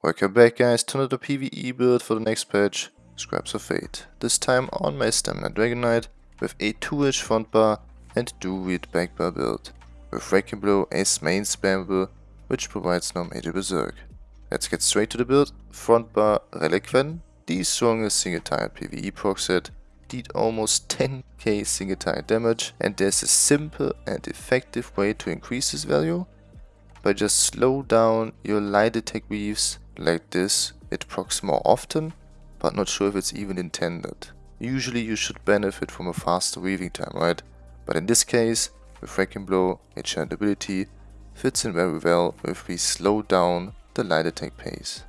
Welcome back guys to another PvE build for the next patch, Scribes of Fate. This time on my Stamina Dragon Knight with a 2-inch front bar and Druid back bar build, with Wrecking Blow as main spammable, which provides no major berserk. Let's get straight to the build, front bar Relequen, the strongest single target PvE proc set, did almost 10k single target damage and there's a simple and effective way to increase this value. By just slow down your light attack weaves like this, it procs more often, but not sure if it's even intended. Usually you should benefit from a faster weaving time, right? But in this case, with Wrecking Blow, enchant ability fits in very well if we slow down the light attack pace.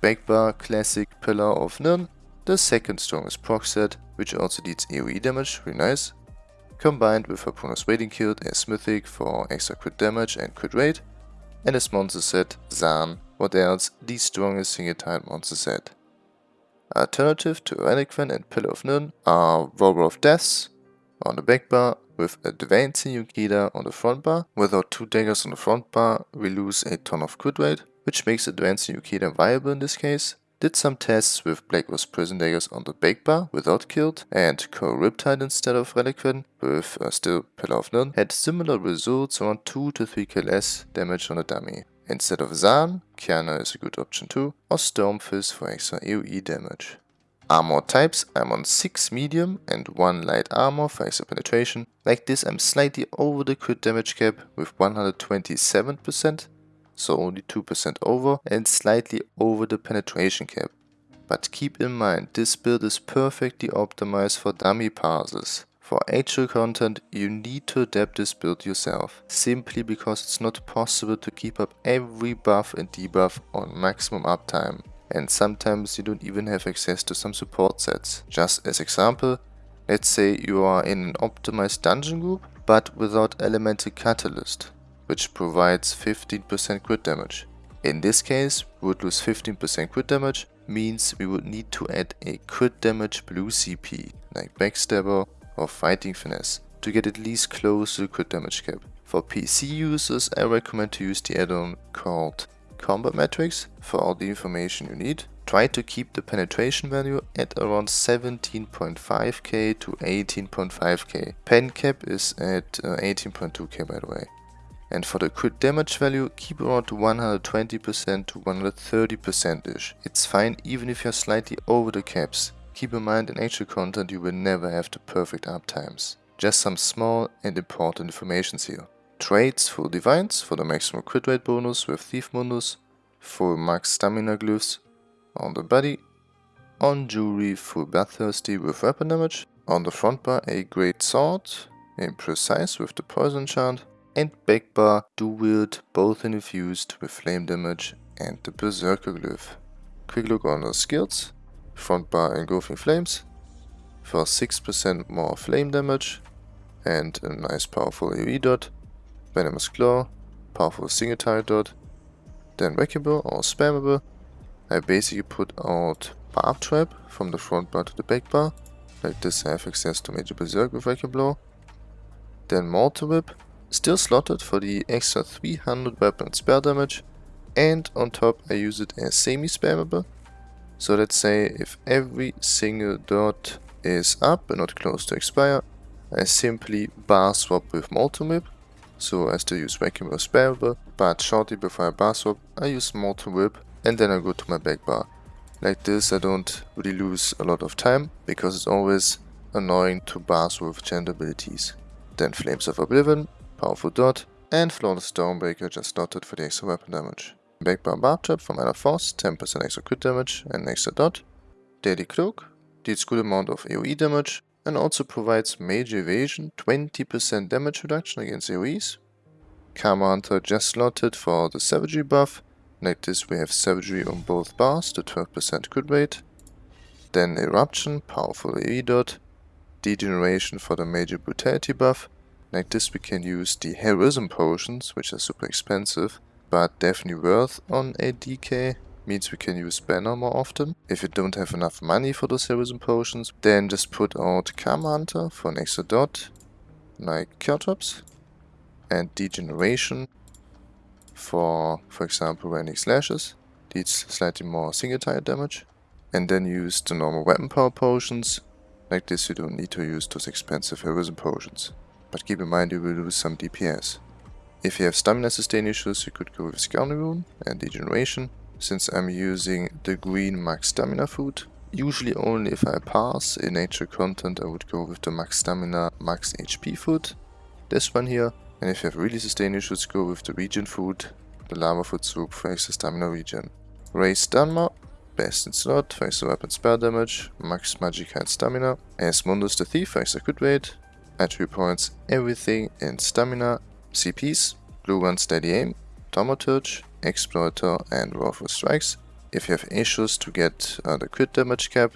Backbar Classic Pillar of Nirn, the second strongest proc set, which also deals AoE damage, really nice. Combined with Harpooner's Wading Kilt as Mythic for extra crit damage and crit rate, and as monster set, Zaan what else? The strongest single-target monster set. Alternative to Relequen and Pillar of Nirn are Whorl of the Depths on the back bar with Advancing Yokeda on the front bar. Without two daggers on the front bar, we lose a ton of crit rate, which makes Advancing Yokeda viable in this case. Did some tests with Black Rose Prison Daggers on the back bar without Kilt and Coral Riptide instead of Relequen with uh, still Pillar of Nirn had similar results around 2 to 3k less damage on a dummy. Instead of Zaan, Kiana is a good option too, or Stormfist for extra AoE damage. Armor types, I'm on 6 medium and 1 light armor for extra penetration. Like this I'm slightly over the crit damage cap with 127%, so only 2% over, and slightly over the penetration cap. But keep in mind, this build is perfectly optimized for dummy passes. For HL content, you need to adapt this build yourself, simply because it's not possible to keep up every buff and debuff on maximum uptime. And sometimes you don't even have access to some support sets. Just as example, let's say you are in an optimized dungeon group, but without Elemental Catalyst, which provides 15% crit damage. In this case, we would lose 15% crit damage, means we would need to add a crit damage blue CP, like Backstabber or Fighting Finesse to get at least close to the crit damage cap. For PC users, I recommend to use the add-on called Combat Metrics for all the information you need. Try to keep the penetration value at around 17.5k to 18.5k. Pen cap is at uh, 18.2k by the way. And for the crit damage value, keep around 120% to 130% ish. It's fine even if you're slightly over the caps. Keep in mind in HL content you will never have the perfect uptimes. Just some small and important informations here. Traits for divines for the maximum crit rate bonus with Thief Mundus, for max stamina glyphs on the body, on jewelry full bloodthirsty with weapon damage, on the front bar a great sword, imprecise with the poison chant, and back bar dual wield both infused with flame damage and the berserker glyph. Quick look on the skills, front bar engulfing flames for 6% more flame damage and a nice powerful AoE dot, venomous claw, powerful single target dot, then wreckable or spammable. I basically put out barb trap from the front bar to the back bar, like this I have access to major berserk with wrecking blow. Then molten whip, still slotted for the extra 300 weapon spell damage, and on top I use it as semi-spammable so let's say if every single dot is up and not close to expire, I simply bar swap with Molten Whip, so I still use Vacuum or Spareable, but shortly before I bar swap, I use Molten Whip and then I go to my back bar. Like this I don't really lose a lot of time, because it's always annoying to bar swap with gent abilities. Then Flames of Oblivion, Powerful Dot, and Flawless Stormbreaker just dotted for the extra weapon damage. Backbar Barb Trap for Minor Force, 10% extra crit damage and extra dot. Deadly Cloak deals good amount of AoE damage and also provides Major Evasion, 20% damage reduction against AoEs. Karma Hunter just slotted for the Savagery buff. Like this we have Savagery on both bars, the 12% crit rate. Then Eruption, powerful AoE dot. Degeneration for the Major Brutality buff. Like this we can use the Heroism potions, which are super expensive but definitely worth on a DK. Means we can use Banner more often. If you don't have enough money for those heroism potions, then just put out Karma Hunter for an extra dot, like Caltrops, and Degeneration for, for example, Rending Slashes. deals slightly more single target damage. And then use the normal weapon power potions. Like this you don't need to use those expensive heroism potions. But keep in mind you will lose some DPS. If you have stamina sustain issues you could go with Rune and Degeneration. Since I'm using the green max stamina food. Usually only if I pass in nature content I would go with the max stamina max HP food. This one here. And if you have really sustain issues go with the regen food the lava food soup for extra stamina regen. Raise Danma, best in slot for extra weapon spell damage, max magic and stamina, as Mundus the Thief for extra crit rate, attribute points, everything in stamina, CPs, blue one steady aim, thaumaturge, exploiter and Wrathful strikes. If you have issues to get uh, the crit damage cap,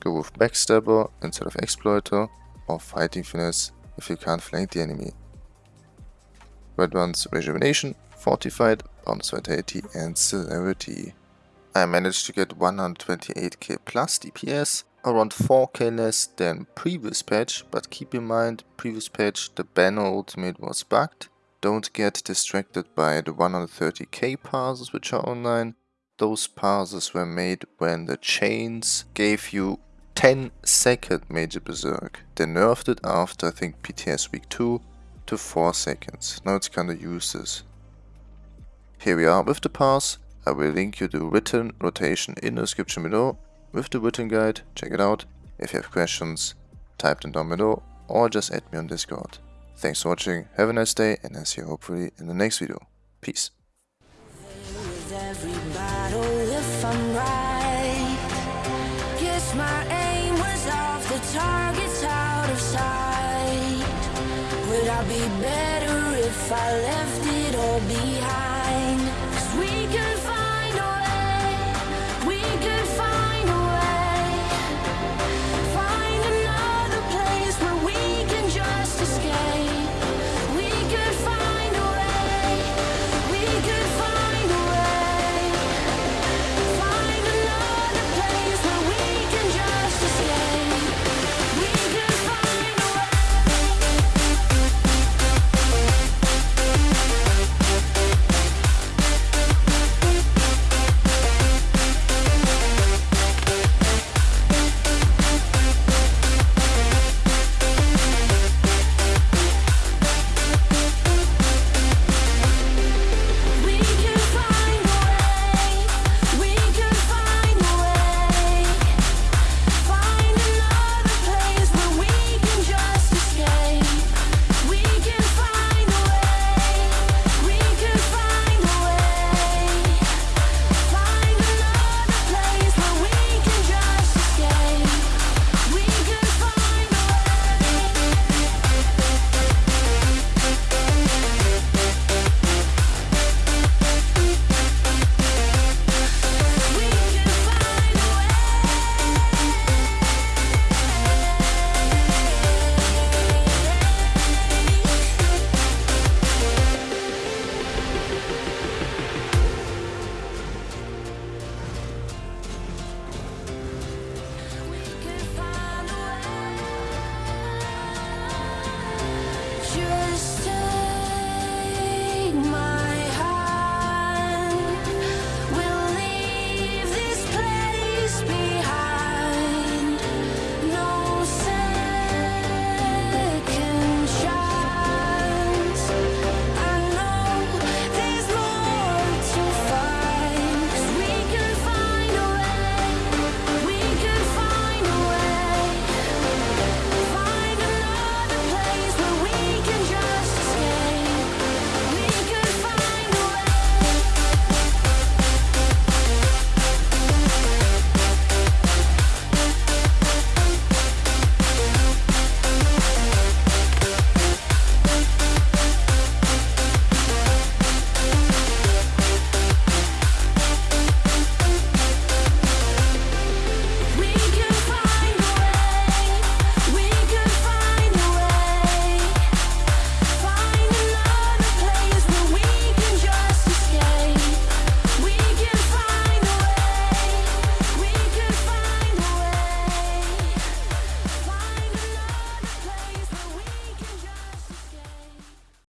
go with backstabber instead of exploiter or fighting finesse if you can't flank the enemy. Red one's rejuvenation, fortified, bonus vitality and celerity. I managed to get 128k plus DPS, around 4k less than previous patch, but keep in mind, previous patch the banner ultimate was bugged. Don't get distracted by the 130k passes which are online. Those passes were made when the chains gave you 10 second major berserk. They nerfed it after I think PTS week 2 to 4 seconds. Now it's kinda useless. Here we are with the pass. I will link you the written rotation in the description below with the written guide. Check it out. If you have questions, type them down below or just add me on Discord. Thanks for watching, have a nice day and I'll see you hopefully in the next video. Peace. I left it all behind?